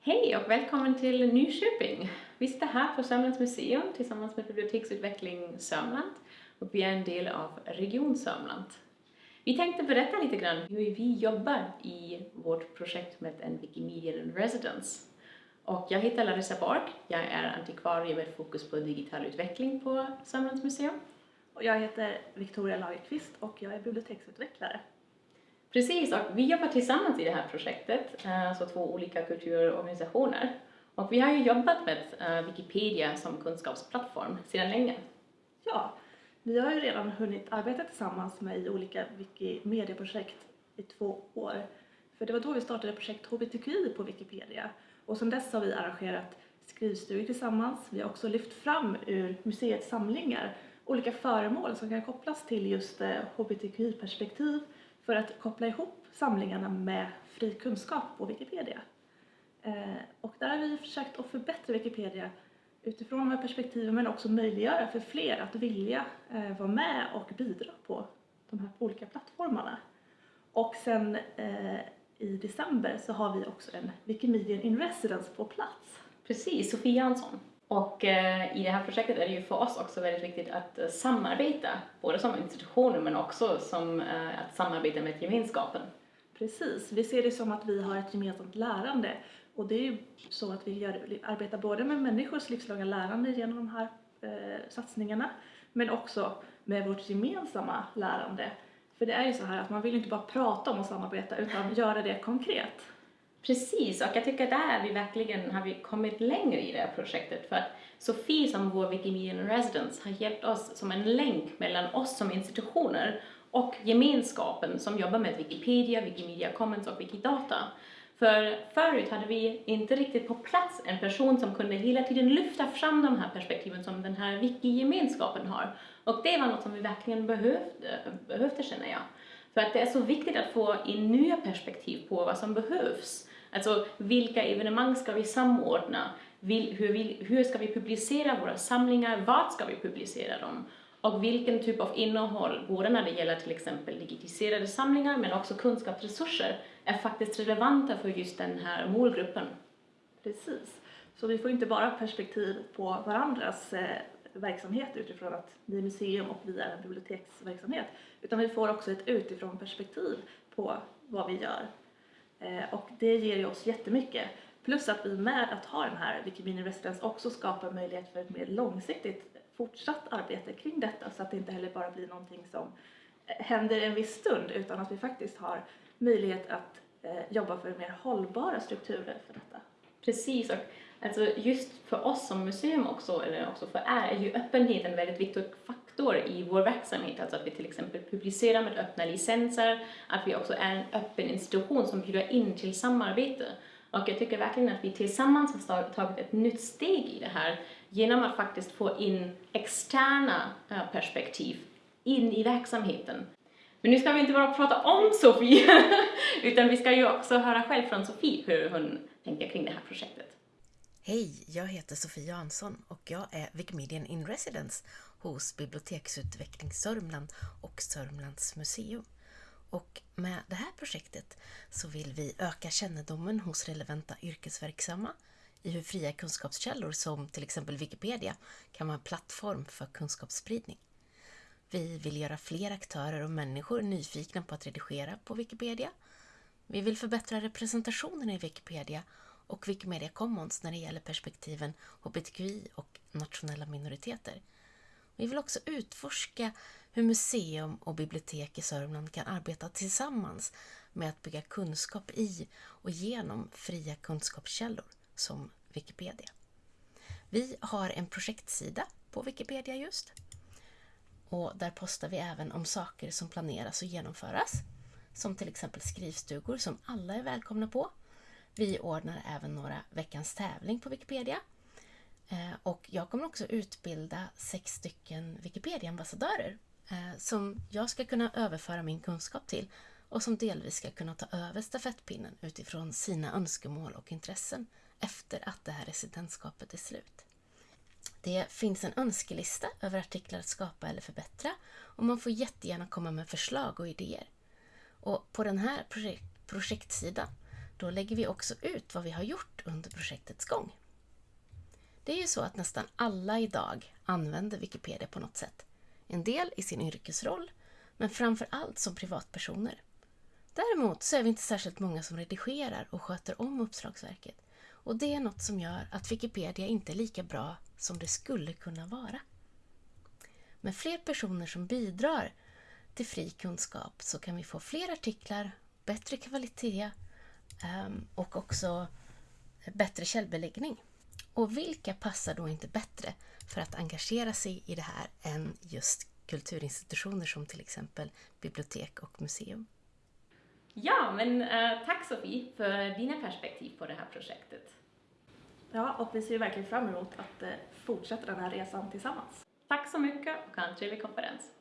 Hej och välkommen till Nyköping. Vi sitter här på Sörmlands museum tillsammans med Biblioteksutveckling Sörmland och vi är en del av Region Sörmland. Vi tänkte berätta lite grann hur vi jobbar i vårt projekt med en Wikimedia in Residence. Och jag heter Larissa Borg, jag är antikvarie med fokus på digital utveckling på Sörmlands museum. Och jag heter Victoria Lagerqvist och jag är biblioteksutvecklare. Precis, och vi jobbar tillsammans i det här projektet, eh, alltså två olika kulturorganisationer. Och vi har ju jobbat med eh, Wikipedia som kunskapsplattform sedan länge. Ja, vi har ju redan hunnit arbeta tillsammans med i olika Wikimedia-projekt i två år. För det var då vi startade projekt HBTQI på Wikipedia. Och sedan dess har vi arrangerat skrivstugor tillsammans. Vi har också lyft fram ur museets samlingar olika föremål som kan kopplas till just eh, HBTQI-perspektiv för att koppla ihop samlingarna med fri kunskap på Wikipedia. Eh, och där har vi försökt att förbättra Wikipedia utifrån de här perspektiven men också möjliggöra för fler att vilja eh, vara med och bidra på de här olika plattformarna. Och sen eh, i december så har vi också en Wikimedian in Residence på plats. Precis, Sofie Jansson. Och eh, i det här projektet är det ju för oss också väldigt viktigt att eh, samarbeta, både som institutioner men också som eh, att samarbeta med gemenskapen. Precis, vi ser det som att vi har ett gemensamt lärande och det är ju så att vi gör, arbetar både med människors livslånga lärande genom de här eh, satsningarna men också med vårt gemensamma lärande. För det är ju så här att man vill inte bara prata om att samarbeta utan göra det konkret. Precis, och jag tycker att där vi verkligen har vi kommit längre i det här projektet för att Sofie som vår Wikimedia Residence har hjälpt oss som en länk mellan oss som institutioner och gemenskapen som jobbar med Wikipedia, Wikimedia Commons och Wikidata. För förut hade vi inte riktigt på plats en person som kunde hela tiden lyfta fram de här perspektiven som den här wiki-gemenskapen har. Och det var något som vi verkligen behövde, behövde känner jag. För att det är så viktigt att få in nya perspektiv på vad som behövs. Alltså vilka evenemang ska vi samordna? Hur, hur ska vi publicera våra samlingar? Vart ska vi publicera dem? Och vilken typ av innehåll, både när det gäller till exempel digitaliserade samlingar men också kunskapsresurser, är faktiskt relevanta för just den här målgruppen. Precis. Så vi får inte bara perspektiv på varandras eh, verksamhet utifrån att vi är museum och vi är en biblioteksverksamhet, utan vi får också ett utifrån perspektiv på vad vi gör. Eh, och det ger ju oss jättemycket. Plus att vi med att ha den här Wikimedia Residence också skapar möjlighet för ett mer långsiktigt fortsatt arbete kring detta så att det inte heller bara blir någonting som eh, händer en viss stund utan att vi faktiskt har möjlighet att eh, jobba för mer hållbara strukturer för detta. Precis, och alltså just för oss som museum också, eller också för er, är ju öppenheten en väldigt viktig faktor i vår verksamhet. Alltså att vi till exempel publicerar med öppna licenser, att vi också är en öppen institution som bjuder in till samarbete. Och jag tycker verkligen att vi tillsammans har tagit ett nytt steg i det här genom att faktiskt få in externa eh, perspektiv in i verksamheten. Men nu ska vi inte bara prata om Sofie, utan vi ska ju också höra själv från Sofie hur hon tänker kring det här projektet. Hej, jag heter Sofie Jansson och jag är Wikimedian in Residence hos Biblioteksutveckling Sörmland och Sörmlands museum. Och med det här projektet så vill vi öka kännedomen hos relevanta yrkesverksamma i hur fria kunskapskällor som till exempel Wikipedia kan vara en plattform för kunskapsspridning. Vi vill göra fler aktörer och människor nyfikna på att redigera på Wikipedia. Vi vill förbättra representationen i Wikipedia och Wikimedia Commons när det gäller perspektiven hbtqi och nationella minoriteter. Vi vill också utforska hur museum och bibliotek i Sörmland kan arbeta tillsammans med att bygga kunskap i och genom fria kunskapskällor som Wikipedia. Vi har en projektsida på Wikipedia just. Och där postar vi även om saker som planeras och genomföras. Som till exempel skrivstugor som alla är välkomna på. Vi ordnar även några veckans tävling på Wikipedia. Eh, och jag kommer också utbilda sex stycken Wikipedia-ambassadörer eh, som jag ska kunna överföra min kunskap till och som delvis ska kunna ta över stafettpinnen utifrån sina önskemål och intressen efter att det här residentskapet är slut. Det finns en önskelista över artiklar att skapa eller förbättra och man får jättegärna komma med förslag och idéer. Och på den här projekt projektsidan då lägger vi också ut vad vi har gjort under projektets gång. Det är ju så att nästan alla idag använder Wikipedia på något sätt. En del i sin yrkesroll, men framför allt som privatpersoner. Däremot så är vi inte särskilt många som redigerar och sköter om uppslagsverket. Och det är något som gör att Wikipedia inte är lika bra som det skulle kunna vara. Med fler personer som bidrar till fri kunskap så kan vi få fler artiklar, bättre kvalitet ehm, och också bättre källbeläggning. Och vilka passar då inte bättre för att engagera sig i det här än just kulturinstitutioner som till exempel bibliotek och museum? Ja, men uh, tack Sofie för dina perspektiv på det här projektet. Ja, och vi ser verkligen fram emot att uh, fortsätta den här resan tillsammans. Tack så mycket och ha en trevlig konferens.